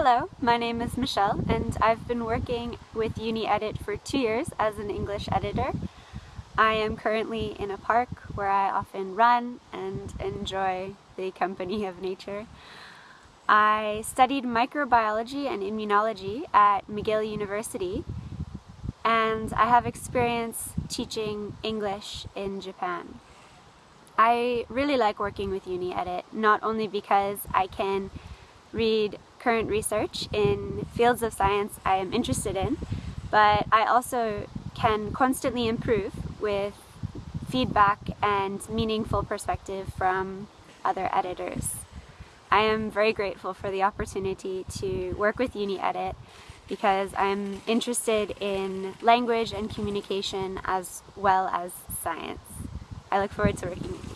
Hello, my name is Michelle and I've been working with UniEdit for two years as an English editor. I am currently in a park where I often run and enjoy the company of nature. I studied microbiology and immunology at McGill University and I have experience teaching English in Japan. I really like working with UniEdit, not only because I can read current research in fields of science I am interested in, but I also can constantly improve with feedback and meaningful perspective from other editors. I am very grateful for the opportunity to work with UniEdit because I'm interested in language and communication as well as science. I look forward to working with.